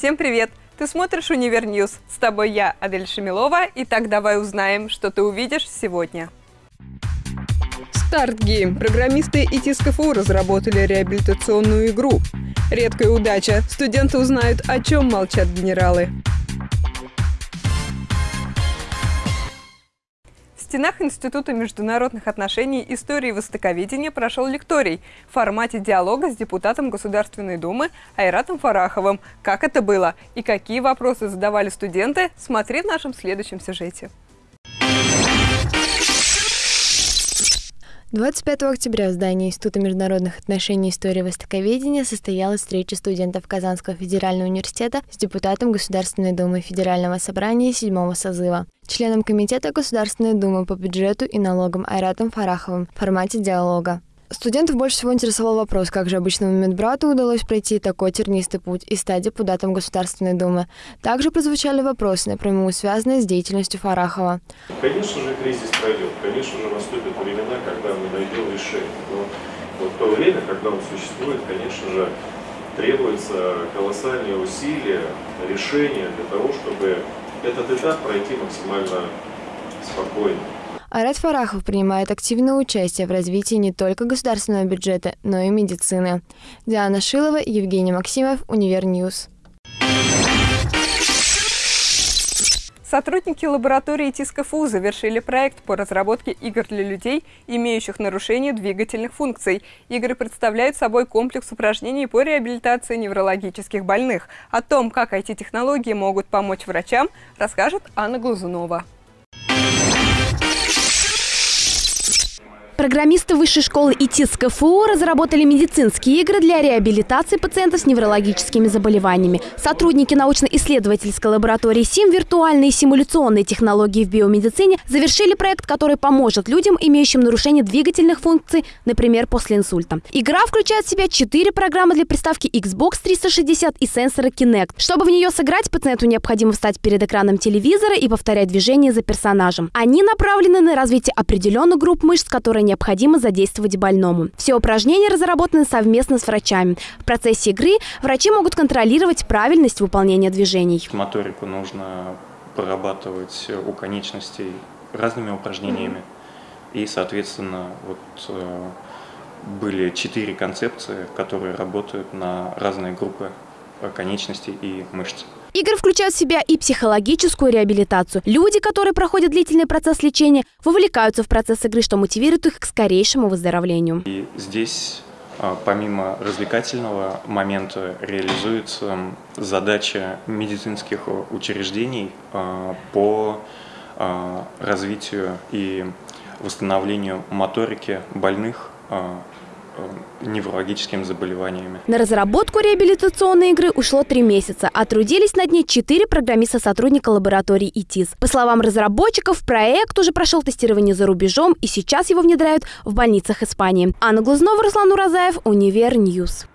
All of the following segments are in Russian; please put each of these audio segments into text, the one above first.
Всем привет! Ты смотришь «Универ News». С тобой я, Адель Шамилова. Итак, давай узнаем, что ты увидишь сегодня. Start Game. Программисты ИТИС КФУ разработали реабилитационную игру. Редкая удача. Студенты узнают, о чем молчат генералы. Стенах Института международных отношений истории востоковедения прошел лекторий в формате диалога с депутатом Государственной Думы Айратом Фараховым. Как это было и какие вопросы задавали студенты, смотри в нашем следующем сюжете. 25 октября в здании Института международных отношений и истории востоковедения состоялась встреча студентов Казанского федерального университета с депутатом Государственной Думы Федерального собрания седьмого созыва, членом Комитета Государственной Думы по бюджету и налогам Айратом Фараховым в формате диалога. Студентов больше всего интересовал вопрос, как же обычному медбрату удалось пройти такой тернистый путь и стать депутатом Государственной Думы. Также прозвучали вопросы, напрямую связанные с деятельностью Фарахова. Конечно же, кризис пройдет. Конечно же, наступят времена, когда мы найдем решение. Но вот то время, когда он существует, конечно же, требуется колоссальные усилия, решения для того, чтобы этот этап пройти максимально спокойно. Арат Фарахов принимает активное участие в развитии не только государственного бюджета, но и медицины. Диана Шилова, Евгений Максимов, Универ News. Сотрудники лаборатории ИТИС КФУ завершили проект по разработке игр для людей, имеющих нарушение двигательных функций. Игры представляют собой комплекс упражнений по реабилитации неврологических больных. О том, как эти технологии могут помочь врачам, расскажет Анна Глазунова. Программисты Высшей школы ИТИС КФУ разработали медицинские игры для реабилитации пациентов с неврологическими заболеваниями. Сотрудники научно-исследовательской лаборатории СИМ «Виртуальные и симуляционные технологии в биомедицине» завершили проект, который поможет людям, имеющим нарушение двигательных функций, например, после инсульта. Игра включает в себя четыре программы для приставки Xbox 360 и сенсора Kinect. Чтобы в нее сыграть, пациенту необходимо встать перед экраном телевизора и повторять движения за персонажем. Они направлены на развитие определенных групп мышц, которые необходимо задействовать больному. Все упражнения разработаны совместно с врачами. В процессе игры врачи могут контролировать правильность выполнения движений. Моторику нужно прорабатывать у конечностей разными упражнениями. И, соответственно, вот э, были четыре концепции, которые работают на разные группы конечностей и мышц. Игры включают в себя и психологическую реабилитацию. Люди, которые проходят длительный процесс лечения, вовлекаются в процесс игры, что мотивирует их к скорейшему выздоровлению. И здесь а, помимо развлекательного момента реализуется задача медицинских учреждений а, по а, развитию и восстановлению моторики больных неврологическими заболеваниями. На разработку реабилитационной игры ушло три месяца, а трудились над ней четыре программиста-сотрудника лаборатории ИТИС. По словам разработчиков, проект уже прошел тестирование за рубежом и сейчас его внедряют в больницах Испании. Анна Глазнова, Руслан Уразаев, Универ News.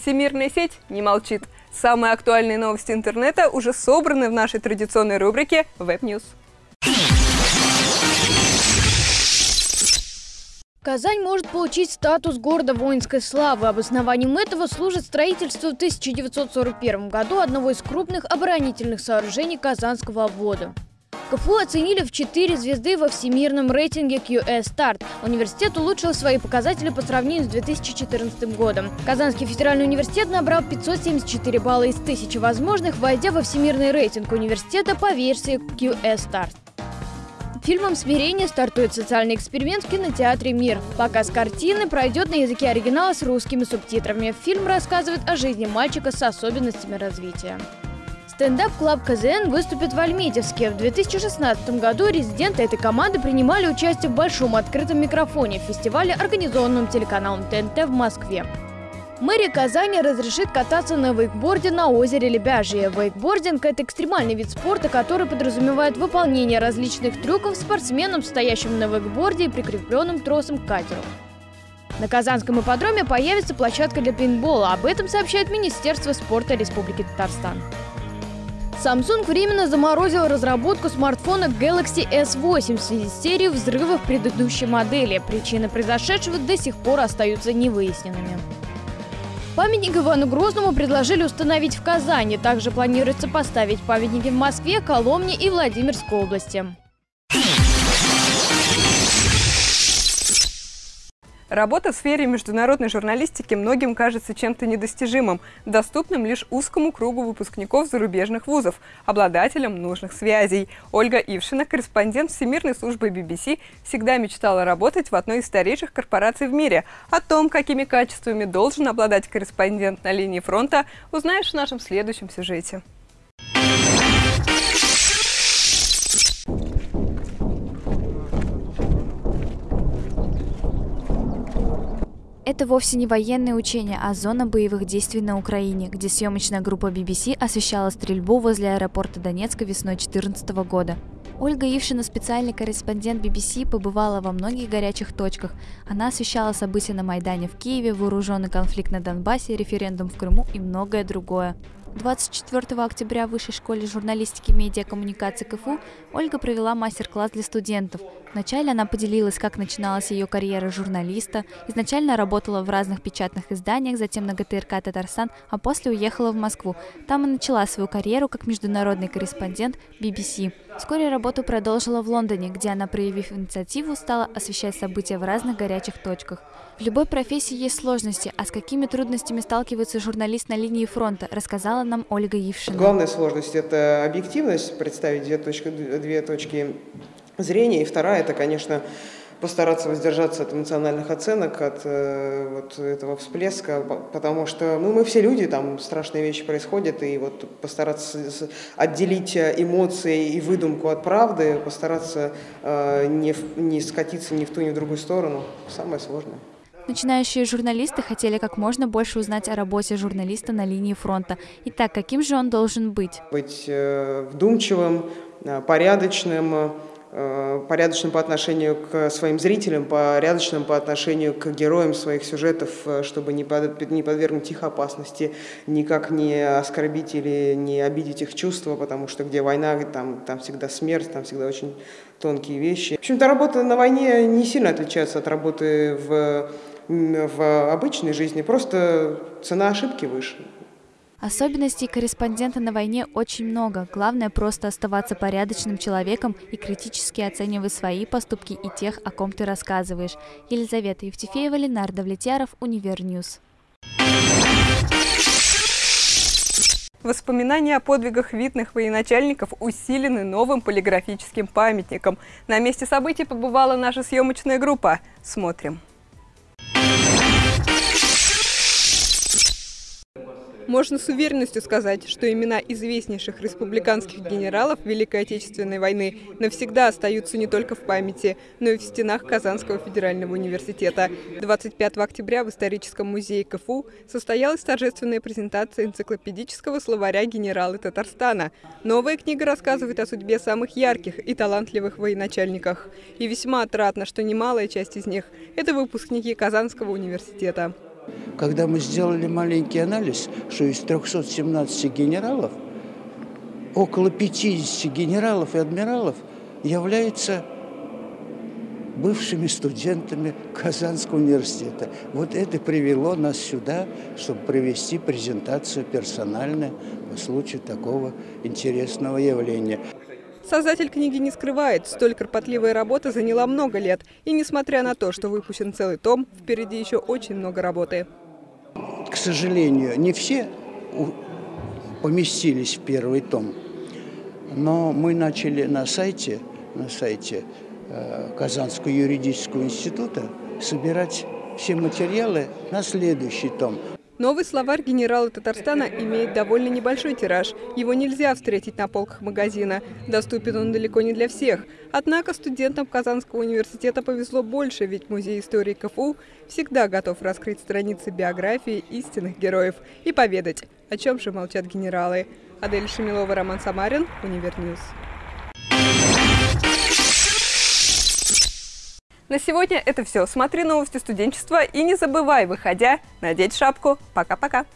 Всемирная сеть не молчит. Самые актуальные новости интернета уже собраны в нашей традиционной рубрике Web News. Казань может получить статус города воинской славы. Обоснованием этого служит строительство в 1941 году одного из крупных оборонительных сооружений Казанского обвода. КФУ оценили в 4 звезды во всемирном рейтинге QS Start. Университет улучшил свои показатели по сравнению с 2014 годом. Казанский федеральный университет набрал 574 балла из 1000 возможных, войдя во всемирный рейтинг университета по версии QS Start. Фильмом «Смирение» стартует социальный эксперимент в кинотеатре «Мир». Показ картины пройдет на языке оригинала с русскими субтитрами. Фильм рассказывает о жизни мальчика с особенностями развития. Stand Up Club КЗН выступит в Альметьевске. В 2016 году резиденты этой команды принимали участие в большом открытом микрофоне в фестивале, организованном телеканалом ТНТ в Москве. Мэрия Казани разрешит кататься на вейкборде на озере Лебяжье. Вейкбординг – это экстремальный вид спорта, который подразумевает выполнение различных трюков спортсменом, стоящим на вейкборде и прикрепленным тросом к катеру. На Казанском ипподроме появится площадка для пейнтбола. Об этом сообщает Министерство спорта Республики Татарстан. Samsung временно заморозил разработку смартфона Galaxy S8 в связи с серией взрывов предыдущей модели. Причины произошедшего до сих пор остаются невыясненными. Памятник Ивану Грозному предложили установить в Казани. Также планируется поставить памятники в Москве, Коломне и Владимирской области. Работа в сфере международной журналистики многим кажется чем-то недостижимым, доступным лишь узкому кругу выпускников зарубежных вузов, обладателям нужных связей. Ольга Ившина, корреспондент Всемирной службы BBC, всегда мечтала работать в одной из старейших корпораций в мире. О том, какими качествами должен обладать корреспондент на линии фронта, узнаешь в нашем следующем сюжете. Это вовсе не военные учения, а зона боевых действий на Украине, где съемочная группа BBC освещала стрельбу возле аэропорта Донецка весной 2014 года. Ольга Ившина, специальный корреспондент BBC, побывала во многих горячих точках. Она освещала события на Майдане в Киеве, вооруженный конфликт на Донбассе, референдум в Крыму и многое другое. 24 октября в Высшей школе журналистики и медиакоммуникации КФУ Ольга провела мастер-класс для студентов. Вначале она поделилась, как начиналась ее карьера журналиста. Изначально работала в разных печатных изданиях, затем на ГТРК «Татарстан», а после уехала в Москву. Там и начала свою карьеру как международный корреспондент BBC. Вскоре работу продолжила в Лондоне, где она, проявив инициативу, стала освещать события в разных горячих точках. В любой профессии есть сложности, а с какими трудностями сталкивается журналист на линии фронта, рассказала нам Ольга Ившина. Главная сложность – это объективность, представить две точки, две точки зрения. И вторая – это, конечно, постараться воздержаться от эмоциональных оценок, от э, вот этого всплеска, потому что ну, мы все люди, там страшные вещи происходят, и вот постараться отделить эмоции и выдумку от правды, постараться э, не, не скатиться ни в ту, ни в другую сторону, самое сложное. Начинающие журналисты хотели как можно больше узнать о работе журналиста на линии фронта. Итак, каким же он должен быть? Быть э, вдумчивым, э, порядочным, э, порядочным по отношению к своим зрителям, порядочным по отношению к героям своих сюжетов, чтобы не, под, не подвергнуть их опасности, никак не оскорбить или не обидеть их чувства, потому что где война, там, там всегда смерть, там всегда очень тонкие вещи. В общем-то, работа на войне не сильно отличается от работы в в обычной жизни, просто цена ошибки выше. Особенностей корреспондента на войне очень много. Главное просто оставаться порядочным человеком и критически оценивать свои поступки и тех, о ком ты рассказываешь. Елизавета Евтефеева, Ленардо Влетьяров, Универ News. Воспоминания о подвигах видных военачальников усилены новым полиграфическим памятником. На месте событий побывала наша съемочная группа. Смотрим. Можно с уверенностью сказать, что имена известнейших республиканских генералов Великой Отечественной войны навсегда остаются не только в памяти, но и в стенах Казанского федерального университета. 25 октября в историческом музее КФУ состоялась торжественная презентация энциклопедического словаря генералы Татарстана. Новая книга рассказывает о судьбе самых ярких и талантливых военачальниках. И весьма отрадно, что немалая часть из них – это выпускники Казанского университета. Когда мы сделали маленький анализ, что из 317 генералов около 50 генералов и адмиралов являются бывшими студентами Казанского университета. Вот это привело нас сюда, чтобы провести презентацию персональную по случаю такого интересного явления. Создатель книги не скрывает, столь кропотливая работа заняла много лет. И несмотря на то, что выпущен целый том, впереди еще очень много работы. К сожалению, не все поместились в первый том. Но мы начали на сайте, на сайте э, Казанского юридического института собирать все материалы на следующий том. Новый словарь генерала Татарстана имеет довольно небольшой тираж. Его нельзя встретить на полках магазина. Доступен он далеко не для всех. Однако студентам Казанского университета повезло больше, ведь Музей истории КФУ всегда готов раскрыть страницы биографии истинных героев и поведать, о чем же молчат генералы. Адель Шамилова, Роман Самарин, Univer News. На сегодня это все. Смотри новости студенчества и не забывай, выходя, надеть шапку. Пока-пока.